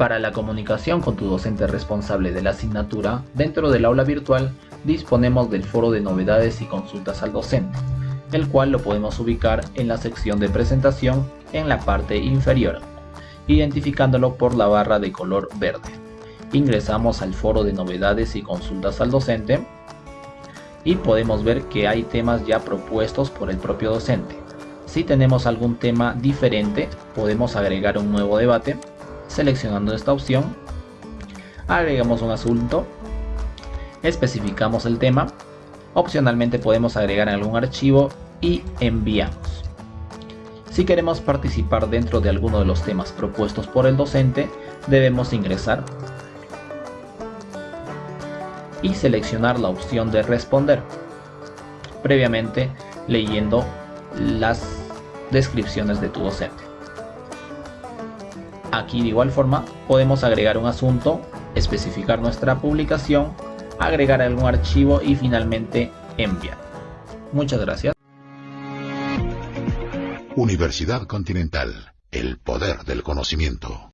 Para la comunicación con tu docente responsable de la asignatura, dentro del aula virtual disponemos del foro de novedades y consultas al docente, el cual lo podemos ubicar en la sección de presentación en la parte inferior, identificándolo por la barra de color verde. Ingresamos al foro de novedades y consultas al docente y podemos ver que hay temas ya propuestos por el propio docente. Si tenemos algún tema diferente, podemos agregar un nuevo debate seleccionando esta opción. Agregamos un asunto, especificamos el tema, opcionalmente podemos agregar algún archivo y enviamos. Si queremos participar dentro de alguno de los temas propuestos por el docente, debemos ingresar y seleccionar la opción de responder, previamente leyendo las descripciones de tu docente. Aquí de igual forma podemos agregar un asunto, especificar nuestra publicación, agregar algún archivo y finalmente enviar. Muchas gracias. Universidad Continental, el poder del conocimiento.